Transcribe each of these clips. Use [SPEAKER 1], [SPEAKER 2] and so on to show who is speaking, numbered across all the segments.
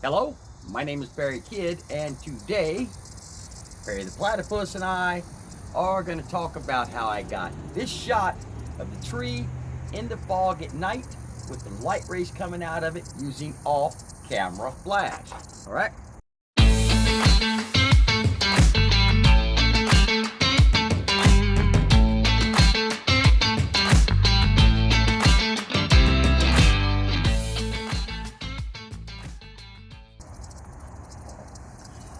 [SPEAKER 1] Hello, my name is Barry Kidd, and today, Barry the Platypus and I are going to talk about how I got this shot of the tree in the fog at night with the light rays coming out of it using off-camera flash. All right?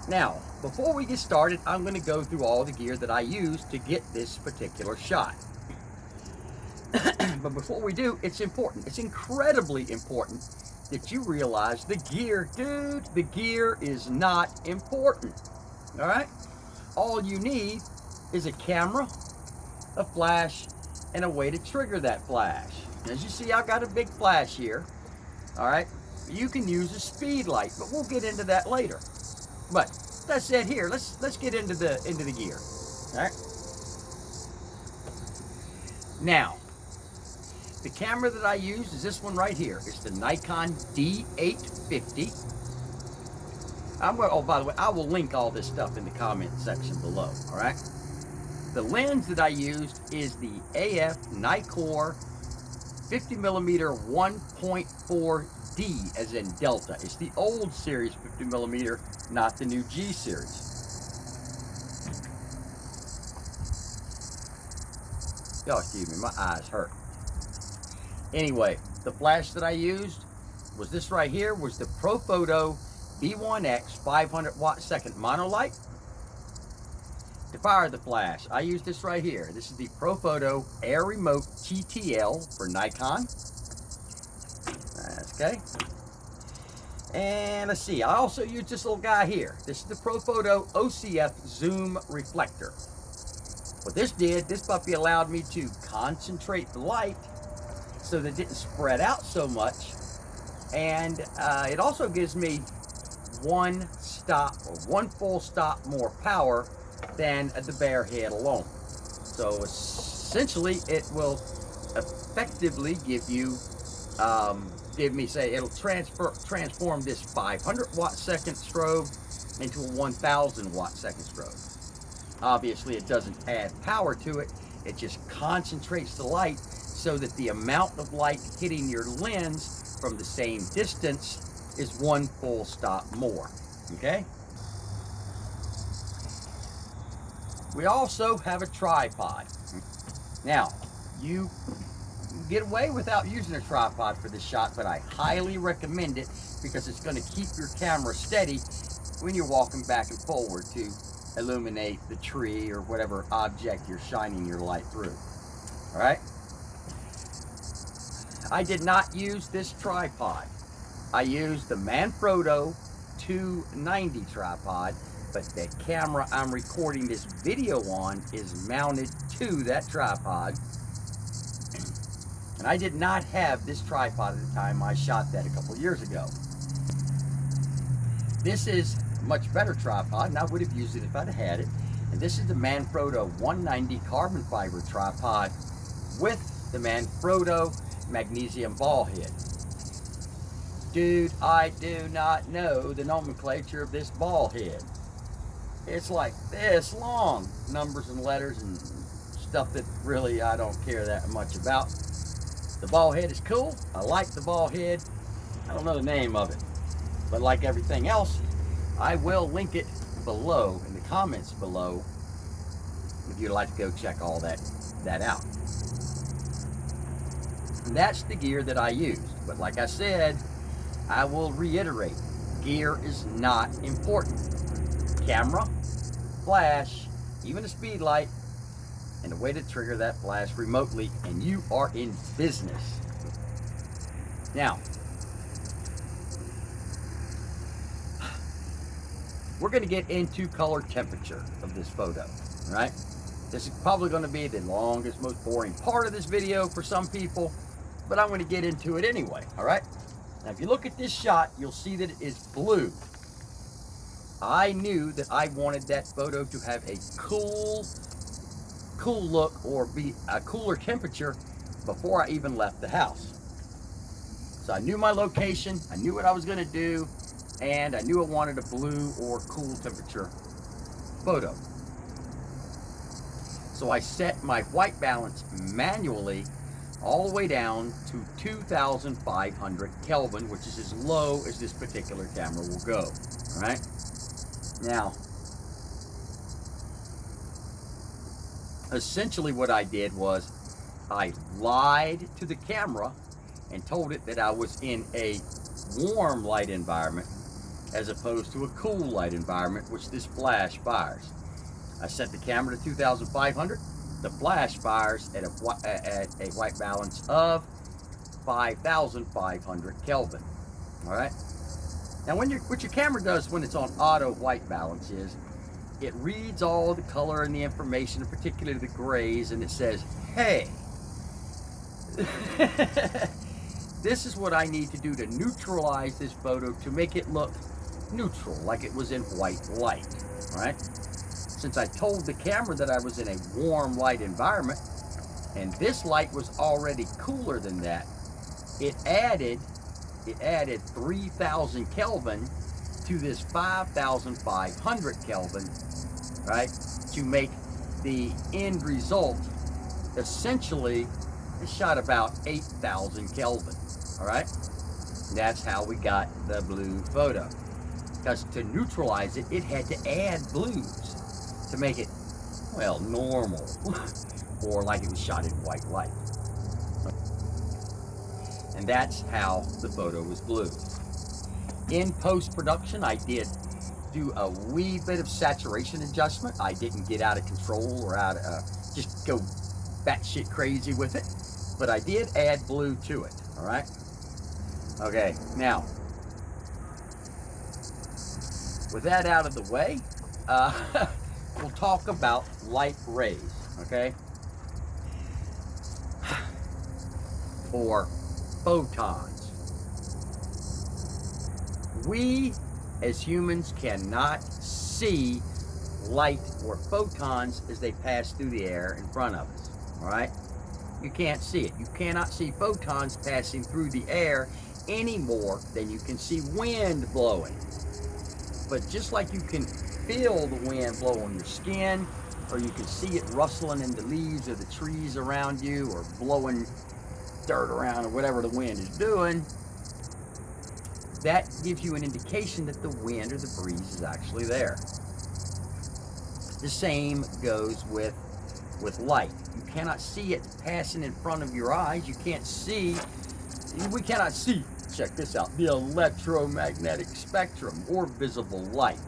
[SPEAKER 1] Now, before we get started, I'm going to go through all the gear that I use to get this particular shot. but before we do, it's important. It's incredibly important that you realize the gear, dude, the gear is not important. All right? All you need is a camera, a flash, and a way to trigger that flash. As you see, I've got a big flash here. All right? You can use a speed light, but we'll get into that later. But that's it here. Let's let's get into the into the gear. All right. Now, the camera that I use is this one right here. It's the Nikon D850. I'm going. Oh, by the way, I will link all this stuff in the comment section below. All right. The lens that I used is the AF Nikkor 50 millimeter 1.4 D as in Delta. It's the old series 50 millimeter, not the new G series. Y'all excuse me, my eyes hurt. Anyway, the flash that I used was this right here, was the Profoto B1X 500 watt second monolight. To fire the flash, I use this right here. This is the Profoto Air Remote TTL for Nikon. Okay. And let's see, I also use this little guy here. This is the Profoto OCF Zoom Reflector. What this did, this puppy allowed me to concentrate the light so that it didn't spread out so much. And uh, it also gives me one stop or one full stop more power than the bare head alone. So essentially it will effectively give you um, give me say it'll transfer transform this 500 watt second strobe into a 1000 watt second strobe. Obviously it doesn't add power to it, it just concentrates the light so that the amount of light hitting your lens from the same distance is one full stop more, okay? We also have a tripod. Now, you get away without using a tripod for this shot, but I highly recommend it because it's going to keep your camera steady when you're walking back and forward to illuminate the tree or whatever object you're shining your light through. All right? I did not use this tripod. I used the Manfrotto 290 tripod, but the camera I'm recording this video on is mounted to that tripod and I did not have this tripod at the time I shot that a couple years ago. This is a much better tripod, and I would have used it if I'd had it. And this is the Manfrotto 190 carbon fiber tripod with the Manfrotto magnesium ball head. Dude, I do not know the nomenclature of this ball head. It's like this long, numbers and letters and stuff that really I don't care that much about. The ball head is cool. I like the ball head. I don't know the name of it. But like everything else, I will link it below in the comments below if you'd like to go check all that, that out. And that's the gear that I use. But like I said, I will reiterate, gear is not important. Camera, flash, even a speed light and a way to trigger that flash remotely and you are in business. Now, we're going to get into color temperature of this photo, right? This is probably going to be the longest, most boring part of this video for some people, but I'm going to get into it anyway, all right? Now, if you look at this shot, you'll see that it is blue. I knew that I wanted that photo to have a cool cool look or be a cooler temperature before I even left the house. So I knew my location, I knew what I was gonna do, and I knew I wanted a blue or cool temperature photo. So I set my white balance manually all the way down to 2,500 Kelvin, which is as low as this particular camera will go, all right? Now, essentially what I did was I lied to the camera and told it that I was in a warm light environment as opposed to a cool light environment, which this flash fires. I set the camera to 2,500. The flash fires at a, at a white balance of 5,500 Kelvin. All right. Now, when your what your camera does when it's on auto white balance is it reads all the color and the information, particularly the grays, and it says, "Hey, this is what I need to do to neutralize this photo to make it look neutral, like it was in white light, right? Since I told the camera that I was in a warm light environment, and this light was already cooler than that, it added, it added 3,000 Kelvin to this 5,500 Kelvin, right? To make the end result essentially a shot about 8,000 Kelvin, all right? That's how we got the blue photo because to neutralize it, it had to add blues to make it, well, normal, or like it was shot in white light. And that's how the photo was blue. In post-production, I did do a wee bit of saturation adjustment. I didn't get out of control or out of, uh, just go batshit crazy with it. But I did add blue to it, all right? Okay, now, with that out of the way, uh, we'll talk about light rays, okay? Or photons. We as humans cannot see light or photons as they pass through the air in front of us, all right? You can't see it. You cannot see photons passing through the air any more than you can see wind blowing. But just like you can feel the wind blow on your skin, or you can see it rustling in the leaves of the trees around you, or blowing dirt around, or whatever the wind is doing, that gives you an indication that the wind or the breeze is actually there. The same goes with, with light. You cannot see it passing in front of your eyes. You can't see, we cannot see check this out, the electromagnetic spectrum or visible light.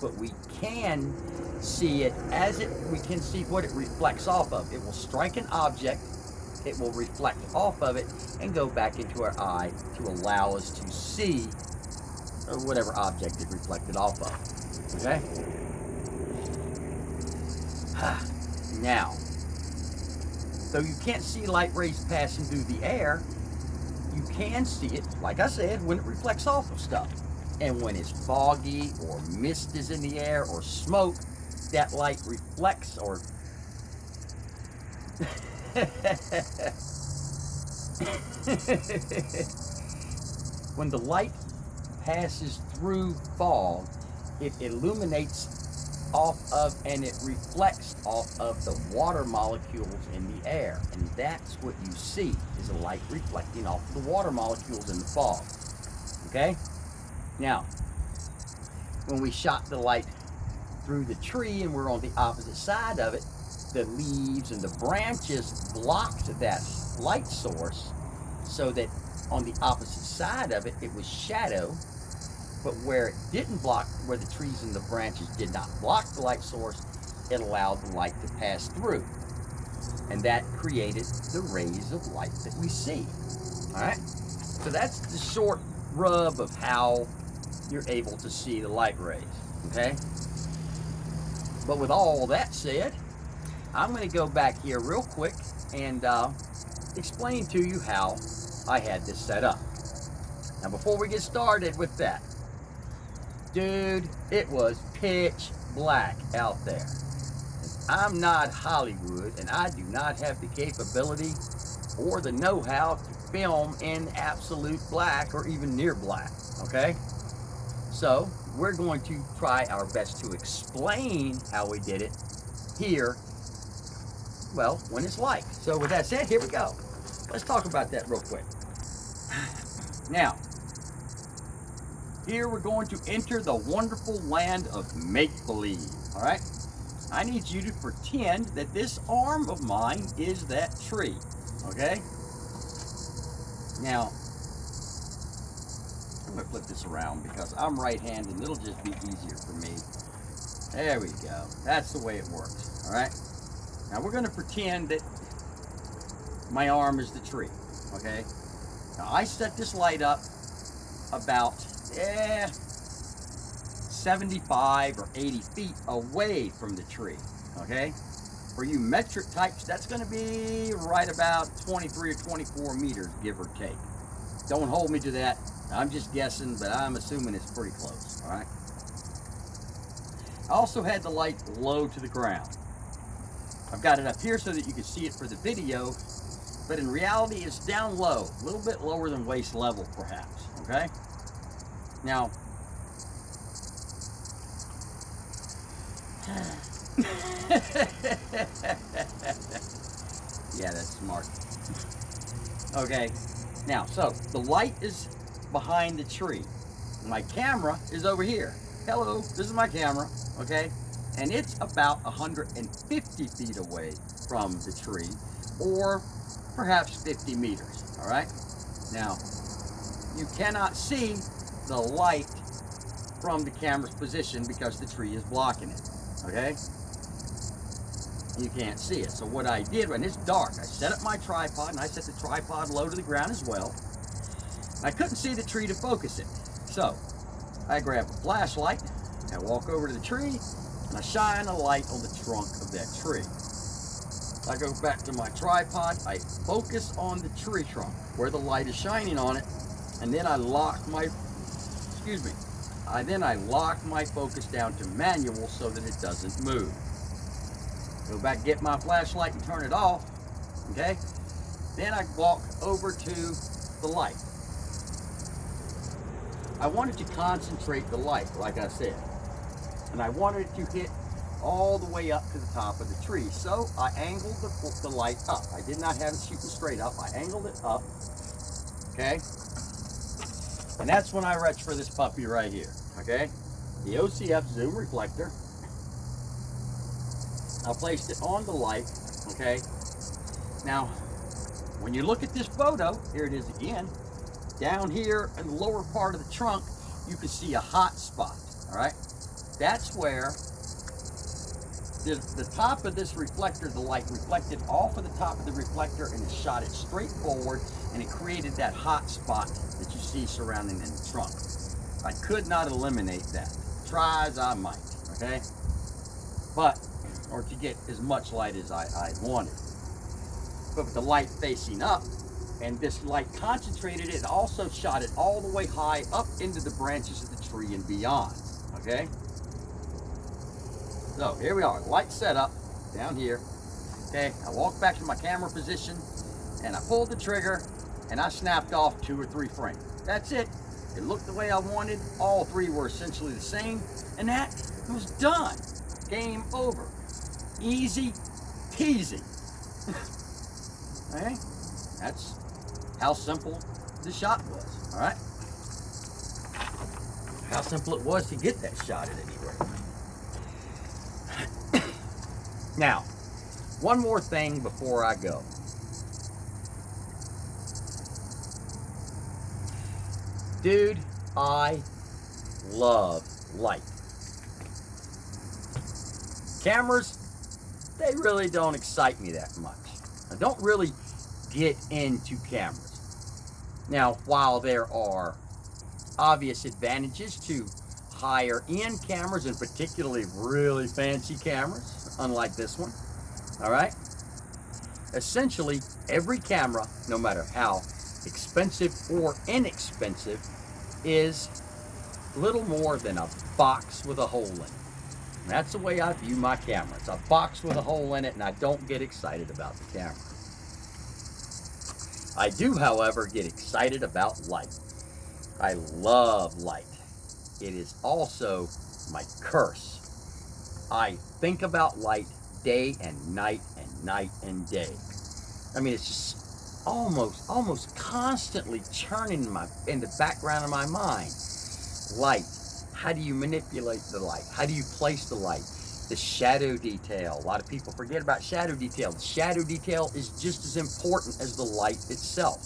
[SPEAKER 1] But we can see it as it, we can see what it reflects off of. It will strike an object, it will reflect off of it and go back into our eye to allow us to see whatever object it reflected off of. Okay? now, though you can't see light rays passing through the air, you can see it, like I said, when it reflects off of stuff. And when it's foggy or mist is in the air or smoke, that light reflects or when the light passes through fog, it illuminates off of and it reflects off of the water molecules in the air. And that's what you see is a light reflecting off the water molecules in the fog. Okay? Now, when we shot the light through the tree and we're on the opposite side of it, the leaves and the branches blocked that light source so that on the opposite side of it, it was shadow but where it didn't block, where the trees and the branches did not block the light source, it allowed the light to pass through. And that created the rays of light that we see. All right? So that's the short rub of how you're able to see the light rays. Okay? But with all that said, I'm going to go back here real quick and uh, explain to you how I had this set up. Now before we get started with that, Dude, it was pitch black out there. I'm not Hollywood, and I do not have the capability or the know-how to film in absolute black or even near black, okay? So we're going to try our best to explain how we did it here, well, when it's like. So with that said, here we go. Let's talk about that real quick. Now, here we're going to enter the wonderful land of make-believe, all right? I need you to pretend that this arm of mine is that tree, okay? Now, I'm gonna flip this around because I'm right-handed and it'll just be easier for me. There we go. That's the way it works, all right? Now we're gonna pretend that my arm is the tree, okay? Now I set this light up about, eh, 75 or 80 feet away from the tree, okay? For you metric types, that's gonna be right about 23 or 24 meters, give or take. Don't hold me to that. I'm just guessing, but I'm assuming it's pretty close, all right? I also had the light low to the ground. I've got it up here so that you can see it for the video, but in reality it's down low, a little bit lower than waist level perhaps, okay? Now, yeah, that's smart. Okay, now, so the light is behind the tree. My camera is over here. Hello, this is my camera, okay? And it's about 150 feet away from the tree, or perhaps 50 meters, all right? Now, you cannot see the light from the camera's position because the tree is blocking it, okay? You can't see it. So what I did, when it's dark, I set up my tripod, and I set the tripod low to the ground as well. I couldn't see the tree to focus it. So, I grab a flashlight, I walk over to the tree, and I shine a light on the trunk of that tree. I go back to my tripod, I focus on the tree trunk where the light is shining on it, and then I lock my, excuse me, I then I lock my focus down to manual so that it doesn't move. Go back, get my flashlight and turn it off, okay? Then I walk over to the light. I wanted to concentrate the light, like I said. And I wanted it to hit all the way up to the top of the tree. So I angled the, the light up. I did not have it shooting straight up. I angled it up, okay? And that's when I reached for this puppy right here, okay? The OCF zoom reflector. I placed it on the light, okay? Now, when you look at this photo, here it is again, down here in the lower part of the trunk, you can see a hot spot, all right? That's where the, the top of this reflector, the light reflected off of the top of the reflector and it shot it straight forward and it created that hot spot that you see surrounding in the trunk. I could not eliminate that. Try as I might, okay? But, or to get as much light as I, I wanted. But with the light facing up, and this light concentrated it, also shot it all the way high up into the branches of the tree and beyond, okay? So here we are, light setup down here. Okay, I walked back to my camera position and I pulled the trigger and I snapped off two or three frames. That's it. It looked the way I wanted. All three were essentially the same and that was done. Game over. Easy peasy. okay, that's how simple the shot was, all right? How simple it was to get that shot at any Now, one more thing before I go. Dude, I love light. Cameras, they really don't excite me that much. I don't really get into cameras. Now, while there are obvious advantages to higher end cameras and particularly really fancy cameras, unlike this one, all right? Essentially, every camera, no matter how expensive or inexpensive, is little more than a box with a hole in it. And that's the way I view my camera. It's a box with a hole in it, and I don't get excited about the camera. I do, however, get excited about light. I love light. it is also my curse. I think about light day and night and night and day. I mean, it's just almost, almost constantly churning in my in the background of my mind. Light. How do you manipulate the light? How do you place the light? The shadow detail. A lot of people forget about shadow detail. The shadow detail is just as important as the light itself.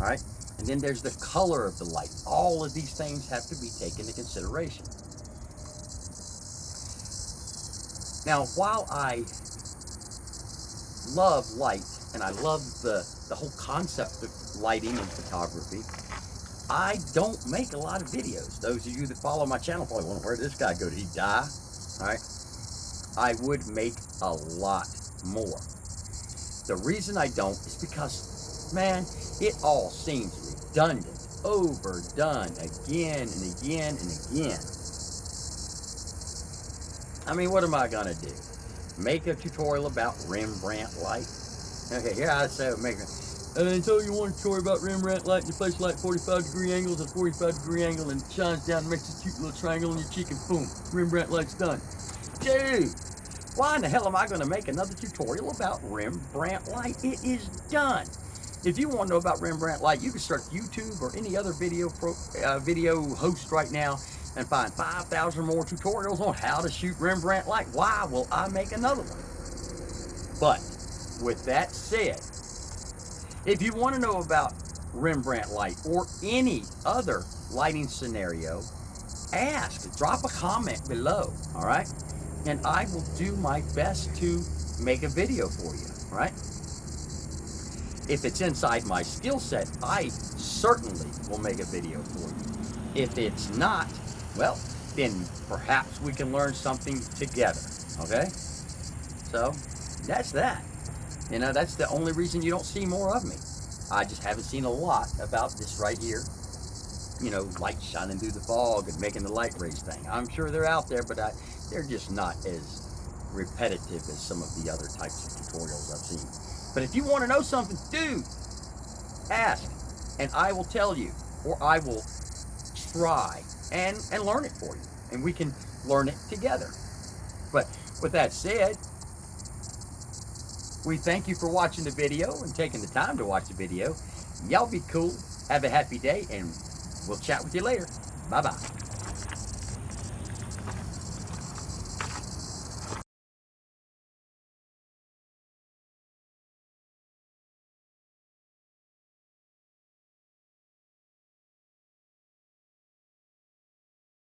[SPEAKER 1] All right. And then there's the color of the light. All of these things have to be taken into consideration. Now, while I love light and I love the, the whole concept of lighting and photography, I don't make a lot of videos. Those of you that follow my channel probably wonder, where this guy go? Did he die? All right. I would make a lot more. The reason I don't is because, man, it all seems redundant, overdone again and again and again. I mean, what am I gonna do? Make a tutorial about Rembrandt light? Okay, here I say make a, and so you want a tutorial about Rembrandt light, and you place light 45 degree angles at 45 degree angle and it shines down and makes a cute little triangle on your cheek and boom, Rembrandt light's done. Dude, why in the hell am I gonna make another tutorial about Rembrandt light? It is done. If you want to know about Rembrandt light, you can search YouTube or any other video pro, uh, video host right now and find 5,000 more tutorials on how to shoot Rembrandt light. Why will I make another one? But with that said, if you want to know about Rembrandt light or any other lighting scenario, ask, drop a comment below, all right? And I will do my best to make a video for you, right? If it's inside my skill set, I certainly will make a video for you. If it's not, well, then perhaps we can learn something together, okay? So, that's that. You know, that's the only reason you don't see more of me. I just haven't seen a lot about this right here. You know, light shining through the fog and making the light rays thing. I'm sure they're out there, but I, they're just not as repetitive as some of the other types of tutorials I've seen. But if you want to know something, dude, ask, and I will tell you, or I will try and, and learn it for you. And we can learn it together. But with that said, we thank you for watching the video and taking the time to watch the video. Y'all be cool. Have a happy day, and we'll chat with you later. Bye-bye.